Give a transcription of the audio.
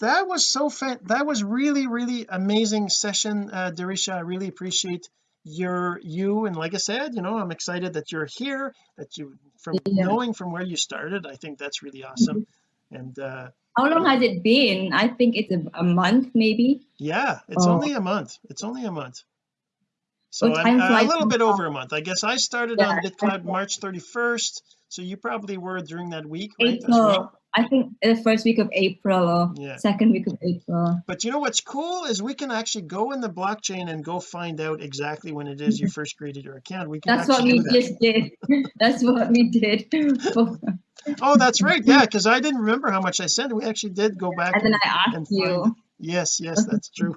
that was so fan that was really really amazing session uh Darisha. I really appreciate your you and like I said you know I'm excited that you're here that you from yeah. knowing from where you started I think that's really awesome. And uh how long has it been? I think it's a, a month maybe. Yeah it's oh. only a month. It's only a month. So I'm, uh, a little bit over a month. I guess I started yeah, on BitClout March 31st so you probably were during that week right? April I think the first week of April or yeah. second week of April. But you know what's cool is we can actually go in the blockchain and go find out exactly when it is you first created your account. We can that's what we just did. That's what we did. Oh that's right. Yeah because I didn't remember how much I sent. We actually did go back and then I asked you. yes yes that's true